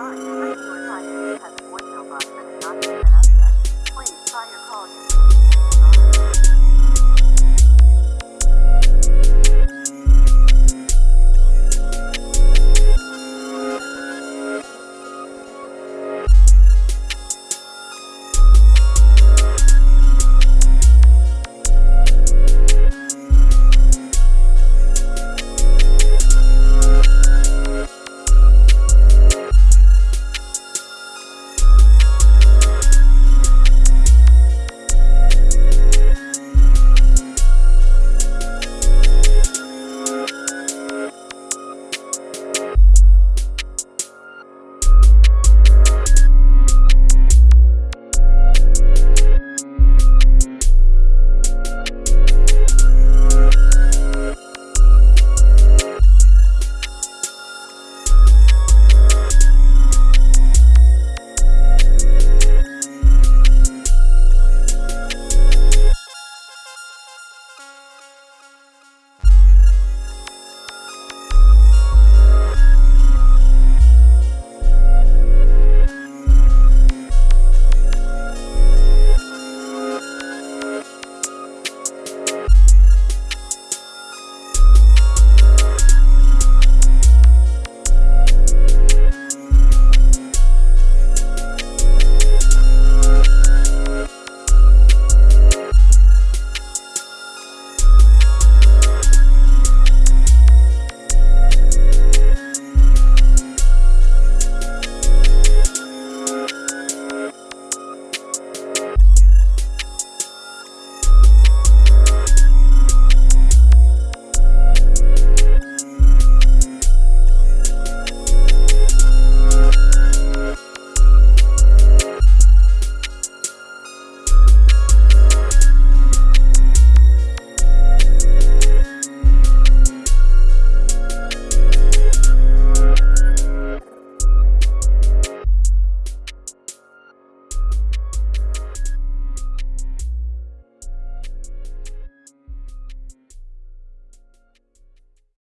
Sorry.